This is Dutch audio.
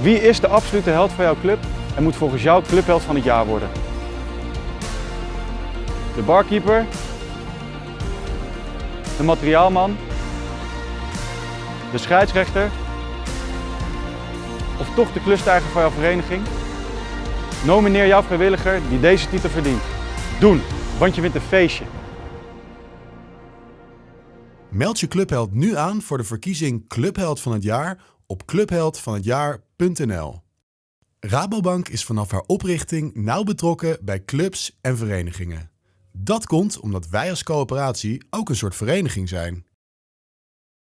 Wie is de absolute held van jouw club en moet volgens jou clubheld van het jaar worden? De barkeeper? De materiaalman? De scheidsrechter? Of toch de klusteiger van jouw vereniging? Nomineer jouw vrijwilliger die deze titel verdient. Doen, want je wint een feestje. Meld je clubheld nu aan voor de verkiezing Clubheld van het jaar op clubheldvanhetjaar.nl. Rabobank is vanaf haar oprichting nauw betrokken bij clubs en verenigingen. Dat komt omdat wij als coöperatie ook een soort vereniging zijn.